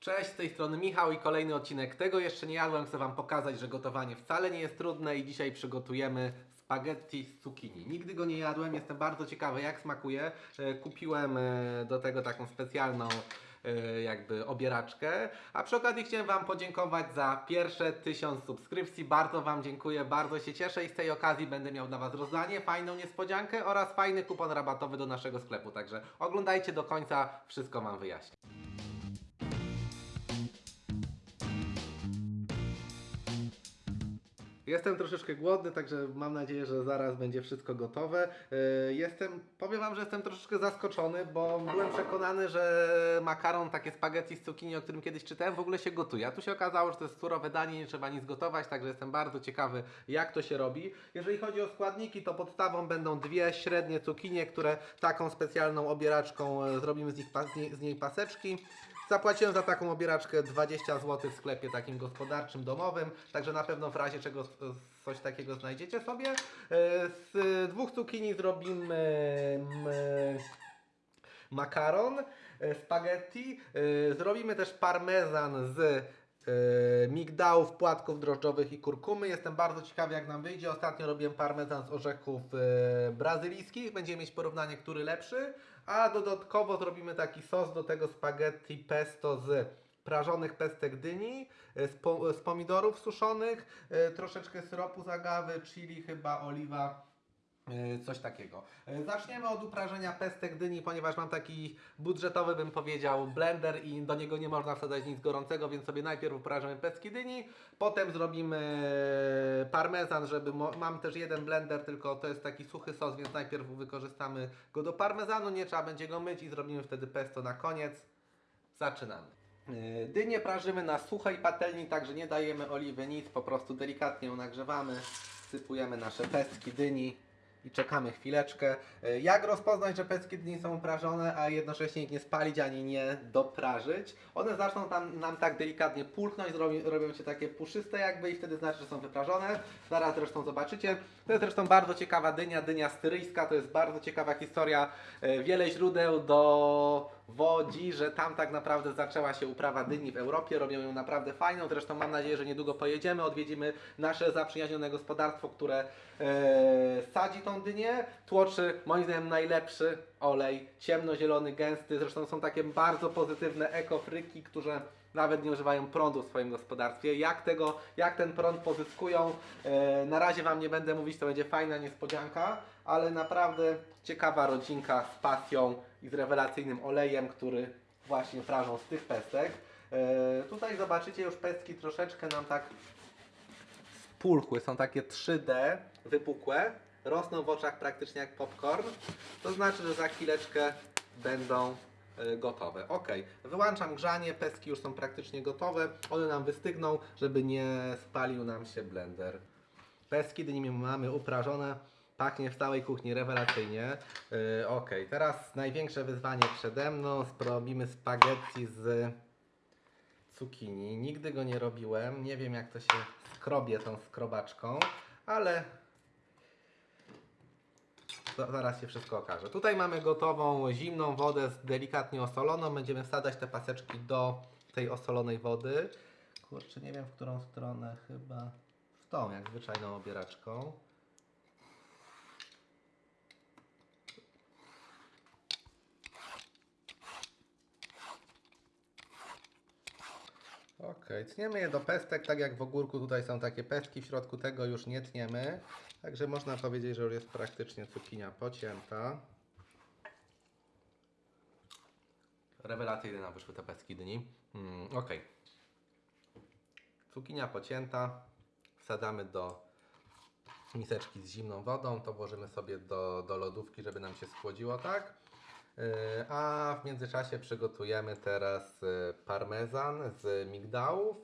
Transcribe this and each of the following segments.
Cześć, z tej strony Michał i kolejny odcinek tego jeszcze nie jadłem. Chcę Wam pokazać, że gotowanie wcale nie jest trudne i dzisiaj przygotujemy spaghetti z zucchini. Nigdy go nie jadłem, jestem bardzo ciekawy jak smakuje. E, Kupiłem e, do tego taką specjalną e, jakby obieraczkę. A przy okazji chciałem Wam podziękować za pierwsze tysiąc subskrypcji. Bardzo Wam dziękuję, bardzo się cieszę i z tej okazji będę miał dla Was rozdanie, fajną niespodziankę oraz fajny kupon rabatowy do naszego sklepu. Także oglądajcie do końca, wszystko Wam wyjaśnię. Jestem troszeczkę głodny, także mam nadzieję, że zaraz będzie wszystko gotowe. Yy, Jestem, powiem Wam, że jestem troszeczkę zaskoczony, bo byłem przekonany, że makaron, takie spaghetti z cukinii, o którym kiedyś czytałem, w ogóle się gotuje. A tu się okazało, że to jest surowe danie, nie trzeba nic gotować, także jestem bardzo ciekawy, jak to się robi. Jeżeli chodzi o składniki, to podstawą będą dwie średnie cukinie, które taką specjalną obieraczką e, zrobimy z, nich, z niej paseczki. Zapłaciłem za taką obieraczkę 20 zł w sklepie takim gospodarczym, domowym, także na pewno w razie czego coś takiego znajdziecie sobie. E, Z dwóch cukinii zrobimy mm, makaron, e, spaghetti. E, Zrobimy też parmezan z migdałów, płatków drożdżowych i kurkumy. Jestem bardzo ciekawy jak nam wyjdzie. Ostatnio robiłem parmezan z orzechów e, brazylijskich. Będziemy mieć porównanie, który lepszy. A dodatkowo zrobimy taki sos do tego spaghetti pesto z prażonych pestek dyni, e, z, po, z pomidorów suszonych, troszeczkę syropu z agawy, chili chyba, oliwa. E, Coś takiego. E, Zaczniemy od uprażenia pestek dyni, ponieważ mam taki budżetowy, bym powiedział, blender i do niego nie można wsadzać nic gorącego, więc sobie najpierw uprażymy pestki dyni, potem zrobimy parmezan, żeby mam też jeden blender, tylko to jest taki suchy sos, więc najpierw wykorzystamy go do parmezanu, nie trzeba będzie go myć i zrobimy wtedy pesto na koniec. Zaczynamy. E, Dynię prażymy na suchej patelni, także nie dajemy oliwy, nic, po prostu delikatnie ją nagrzewamy, sypujemy nasze pestki dyni i czekamy chwileczkę. E, Jak rozpoznać, że pestki dyni są uprażone, a jednocześnie ich nie spalić ani nie doprażyć? One zaczną tam, nam tak delikatnie pulchnąć, zrobi, robią się takie puszyste jakby i wtedy znaczy, że są wyprażone. Zaraz zresztą zobaczycie. To jest zresztą bardzo ciekawa dynia, dynia styryjska, to jest bardzo ciekawa historia. E, Wiele źródeł dowodzi, że tam tak naprawdę zaczęła się uprawa dyni w Europie, robią ją naprawdę fajną. Zresztą mam nadzieję, że niedługo pojedziemy, odwiedzimy nasze zaprzyjaźnione gospodarstwo, które e, sadzi tą dynię. Tłoczy moim zdaniem najlepszy olej, ciemnozielony, gęsty. Zresztą są takie bardzo pozytywne ekofryki, które nawet nie używają prądu w swoim gospodarstwie. Jak, tego, jak ten prąd pozyskują, e, na razie Wam nie będę mówić, to będzie fajna niespodzianka, ale naprawdę ciekawa rodzinka z pasją i z rewelacyjnym olejem, który właśnie prażą z tych pestek. E, tutaj zobaczycie już pestki troszeczkę nam tak spulchły, są takie 3D, wypukłe, rosną w oczach praktycznie jak popcorn. To znaczy, że za chwileczkę będą e, gotowe. Ok, wyłączam grzanie, pestki już są praktycznie gotowe. One nam wystygną, żeby nie spalił nam się blender. Pestki dyni mamy uprażone. Pachnie w całej kuchni rewelacyjnie. Yy, ok, teraz największe wyzwanie przede mną. Robimy spaghetti z cukinii. Nigdy go nie robiłem. Nie wiem jak to się skrobie tą skrobaczką, ale zaraz się wszystko okaże. Tutaj mamy gotową zimną wodę z delikatnie osoloną. Będziemy wsadzać te paseczki do tej osolonej wody. Kurczę, nie wiem w którą stronę, chyba w tą, jak zwyczajną obieraczką. Ok, tniemy je do pestek, tak jak w ogórku tutaj są takie pestki, w środku tego już nie tniemy. Także można powiedzieć, że już jest praktycznie cukinia pocięta. Rewelacyjne nam wyszły te pestki dyni. Mm, ok. Cukinia pocięta. Wsadzamy do miseczki z zimną wodą. To włożymy sobie do, do lodówki, żeby nam się schłodziło, tak? Yy, A w międzyczasie przygotujemy teraz yy, parmezan z migdałów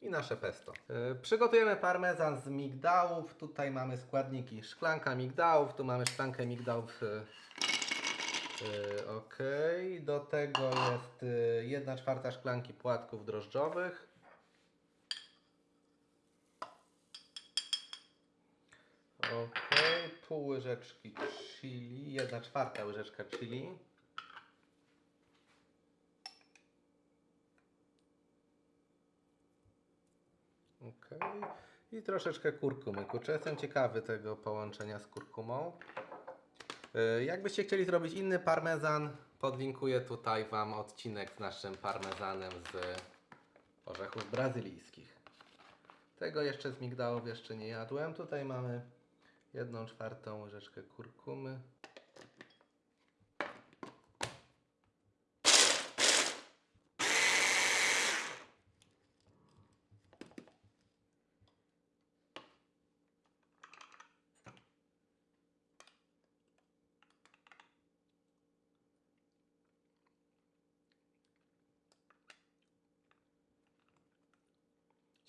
i nasze pesto. Yy, Przygotujemy parmezan z migdałów. Tutaj mamy składniki szklanka migdałów, tu mamy szklankę migdałów. Ok, do tego jest 1 czwarta szklanki płatków drożdżowych. Ok, pół łyżeczki chili, 1 czwarta łyżeczka chili. Okej. I troszeczkę kurkumy. Kurczę, jestem ciekawy tego połączenia z kurkumą. Yy, Jakbyście chcieli zrobić inny parmezan, podlinkuję tutaj Wam odcinek z naszym parmezanem z orzechów brazylijskich. Tego jeszcze z migdałów jeszcze nie jadłem. Tutaj mamy jedną czwartą łyżeczkę kurkumy.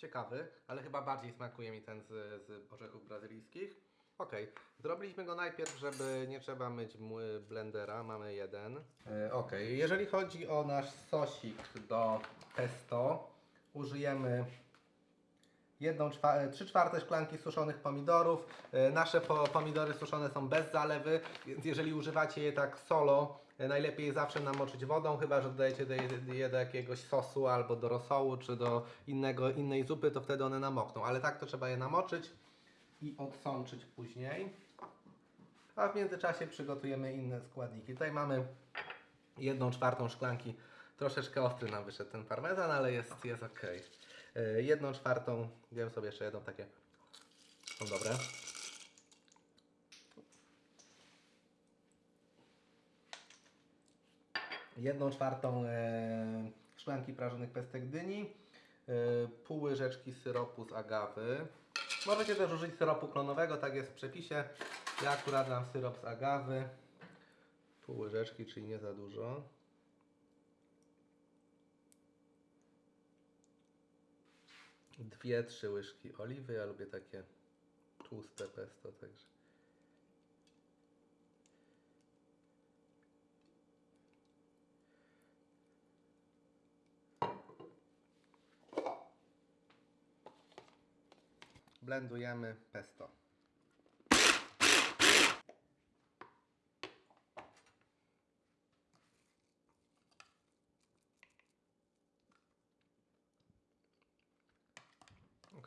Ciekawy, ale chyba bardziej smakuje mi ten z, z orzechów brazylijskich. Ok, zrobiliśmy go najpierw, żeby nie trzeba myć blendera, mamy jeden. E, ok, jeżeli chodzi o nasz sosik do pesto, użyjemy jedną czwa- trzy czwarte szklanki suszonych pomidorów. E, Nasze po, pomidory suszone są bez zalewy, więc jeżeli używacie je tak solo, e, najlepiej je zawsze namoczyć wodą, chyba że dodajecie do je, je do jakiegoś sosu albo do rosołu czy do innego, innej zupy, to wtedy one namokną. Ale tak to trzeba je namoczyć i odsączyć później. A w międzyczasie przygotujemy inne składniki. Tutaj mamy jedną czwartą szklanki. Troszeczkę ostry nam wyszedł ten parmezan, ale jest, jest ok. Jedną czwartą, wiem sobie jeszcze jedną takie. Są dobre. Jedną czwartą e, szklanki prażonych pestek dyni. E, pół łyżeczki syropu z agawy. Możecie też użyć syropu klonowego, tak jest w przepisie. Ja akurat dam syrop z agawy. Pół łyżeczki, czyli nie za dużo. Dwie, trzy łyżki oliwy. Ja lubię takie tłuste pesto, także. Blendujemy pesto.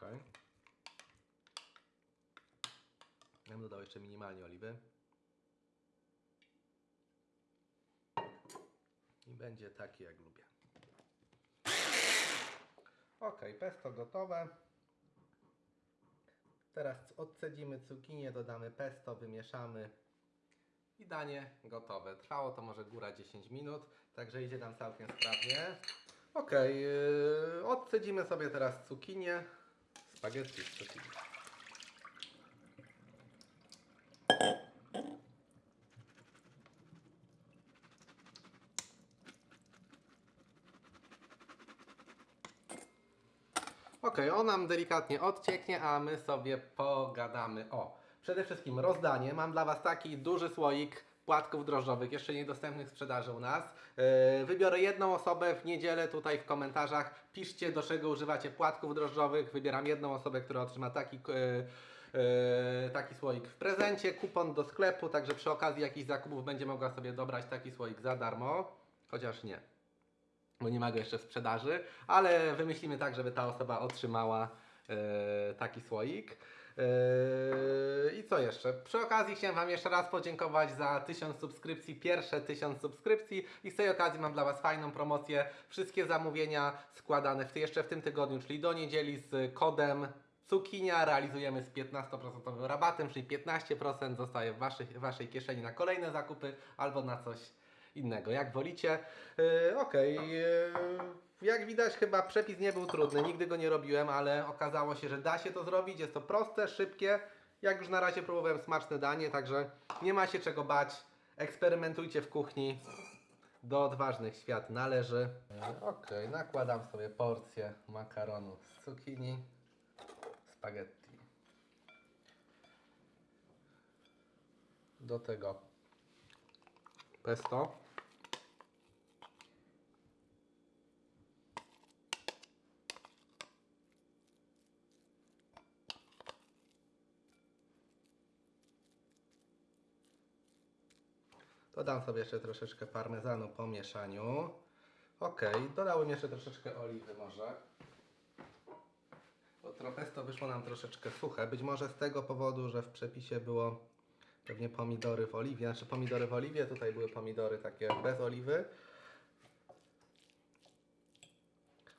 Ok. Ja bym dodał jeszcze minimalnie oliwy. I będzie taki jak lubię. Ok, pesto gotowe. Teraz odcedzimy cukinię, dodamy pesto, wymieszamy i danie gotowe. Trwało to może góra 10 minut, także idzie nam całkiem sprawnie. Ok, odcedzimy sobie teraz cukinię. Spaghetti cukinią. Ok, on nam delikatnie odcieknie, a my sobie pogadamy. O, przede wszystkim rozdanie. Mam dla Was taki duży słoik płatków drożdżowych, jeszcze niedostępnych sprzedaży u nas. Yy, wybiorę jedną osobę w niedzielę tutaj w komentarzach. Piszcie, do czego używacie płatków drożdżowych. Wybieram jedną osobę, która otrzyma taki. Yy, Yy, taki słoik w prezencie, kupon do sklepu, także przy okazji jakichś zakupów będzie mogła sobie dobrać taki słoik za darmo, chociaż nie, bo nie ma go jeszcze w sprzedaży, ale wymyślimy tak, żeby ta osoba otrzymała e, taki słoik. E, I co jeszcze? Przy okazji chciałem Wam jeszcze raz podziękować za 1000 subskrypcji, pierwsze 1000 subskrypcji i z tej okazji mam dla Was fajną promocję. Wszystkie zamówienia składane w, jeszcze w tym tygodniu, czyli do niedzieli z kodem Cukinia realizujemy z 15% rabatem, czyli 15% zostaje w waszej, w waszej kieszeni na kolejne zakupy albo na coś innego, jak wolicie. Yy, Okej, yy, jak widać chyba przepis nie był trudny, nigdy go nie robiłem, ale okazało się, że da się to zrobić, jest to proste, szybkie. Jak już na razie próbowałem smaczne danie, także nie ma się czego bać. Eksperymentujcie w kuchni. Do odważnych świat należy. Okej, nakładam sobie porcję makaronu z cukinii, spaghetti. Do tego pesto. Dodam sobie jeszcze troszeczkę parmezanu po mieszaniu. Ok, dodałem jeszcze troszeczkę oliwy może. Bo trochę to wyszło nam troszeczkę suche. Być może z tego powodu, że w przepisie było pewnie pomidory w oliwie. Znaczy pomidory w oliwie, tutaj były pomidory takie bez oliwy.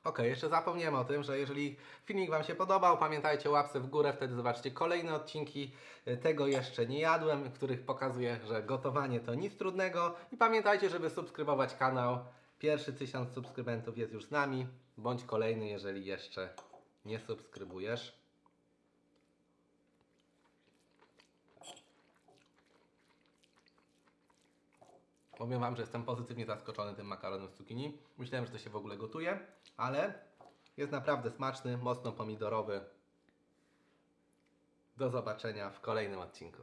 Ok, jeszcze zapomniałem o tym, że jeżeli filmik Wam się podobał, pamiętajcie łapce w górę, wtedy zobaczcie kolejne odcinki. Tego jeszcze nie jadłem, w których pokazuję, że gotowanie to nic trudnego. I pamiętajcie, żeby subskrybować kanał. Pierwszy tysiąc subskrybentów jest już z nami, bądź kolejny, jeżeli jeszcze nie subskrybujesz. Powiem Wam, że jestem pozytywnie zaskoczony tym makaronem z cukinii. Myślałem, że to się w ogóle gotuje, ale jest naprawdę smaczny, mocno pomidorowy. Do zobaczenia w kolejnym odcinku.